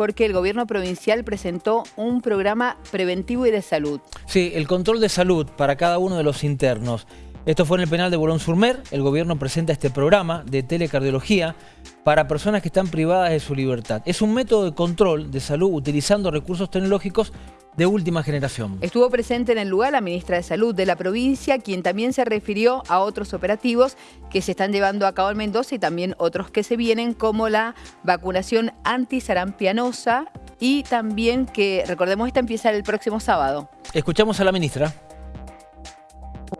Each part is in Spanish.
porque el gobierno provincial presentó un programa preventivo y de salud. Sí, el control de salud para cada uno de los internos. Esto fue en el penal de Bolón-Surmer. El gobierno presenta este programa de telecardiología para personas que están privadas de su libertad. Es un método de control de salud utilizando recursos tecnológicos de última generación. Estuvo presente en el lugar la ministra de Salud de la provincia, quien también se refirió a otros operativos que se están llevando a cabo en Mendoza y también otros que se vienen, como la vacunación antisarampianosa y también que, recordemos, esta empieza el próximo sábado. Escuchamos a la ministra.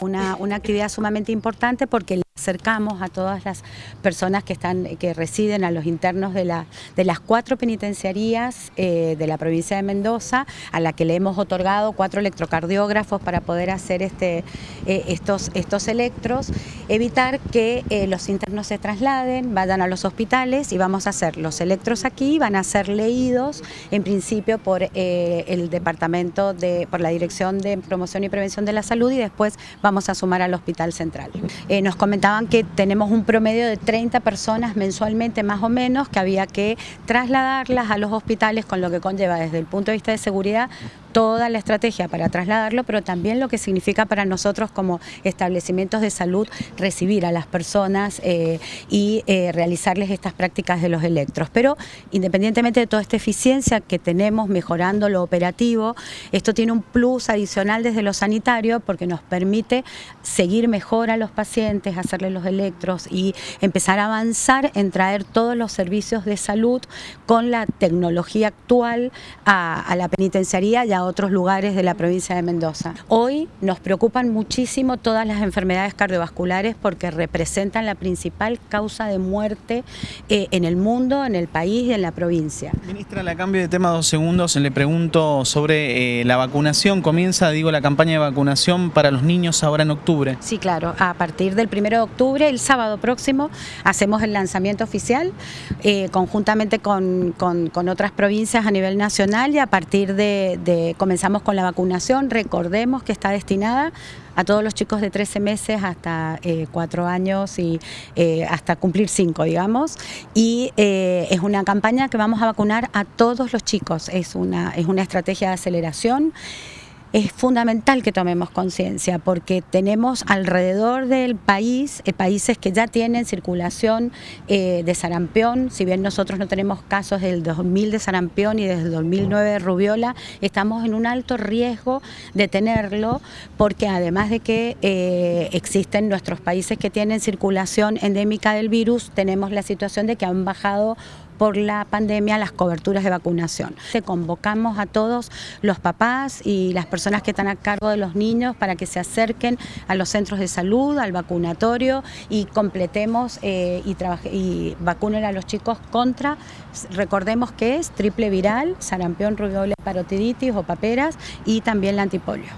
Una, una actividad sumamente importante porque acercamos a todas las personas que, están, que residen, a los internos de, la, de las cuatro penitenciarías eh, de la provincia de Mendoza, a la que le hemos otorgado cuatro electrocardiógrafos para poder hacer este, eh, estos, estos electros, evitar que eh, los internos se trasladen, vayan a los hospitales y vamos a hacer los electros aquí, van a ser leídos en principio por el departamento, de, por la Dirección de Promoción y Prevención de la Salud y después vamos a sumar al Hospital Central. nos que tenemos un promedio de 30 personas mensualmente más o menos que había que trasladarlas a los hospitales con lo que conlleva desde el punto de vista de seguridad toda la estrategia para trasladarlo, pero también lo que significa para nosotros como establecimientos de salud recibir a las personas eh, y eh, realizarles estas prácticas de los electros. Pero independientemente de toda esta eficiencia que tenemos mejorando lo operativo, esto tiene un plus adicional desde lo sanitario porque nos permite seguir mejor a los pacientes, hacerles los electros y empezar a avanzar en traer todos los servicios de salud con la tecnología actual a, la penitenciaría otros lugares de la provincia de Mendoza. Hoy nos preocupan muchísimo todas las enfermedades cardiovasculares porque representan la principal causa de muerte eh, en el mundo, en el país y en la provincia. Ministra, le cambio de tema dos segundos, le pregunto sobre eh, la vacunación. Comienza, digo, la campaña de vacunación para los niños ahora en octubre. Sí, claro, a partir del 1 de octubre, el sábado próximo, hacemos el lanzamiento oficial eh, conjuntamente con, otras provincias a nivel nacional y a partir de comenzamos con la vacunación, recordemos que está destinada a todos los chicos de 13 meses hasta eh, 4 años y eh, hasta cumplir 5, digamos. Y eh, es una campaña que vamos a vacunar a todos los chicos, es una, es una estrategia de aceleración es fundamental que tomemos conciencia porque tenemos alrededor del país eh, países que ya tienen circulación eh, de sarampión, si bien nosotros no tenemos casos del 2000 de sarampión y desde el 2009 de rubiola, estamos en un alto riesgo de tenerlo porque además de que eh, existen nuestros países que tienen circulación endémica del virus, tenemos la situación de que han bajado por la pandemia las coberturas de vacunación. Te convocamos a todos los papás y las personas que están a cargo de los niños para que se acerquen a los centros de salud, al vacunatorio y completemos eh, y, y vacunen a los chicos contra, recordemos que es triple viral, sarampión, rubiola, parotiditis o paperas y también la antipolio.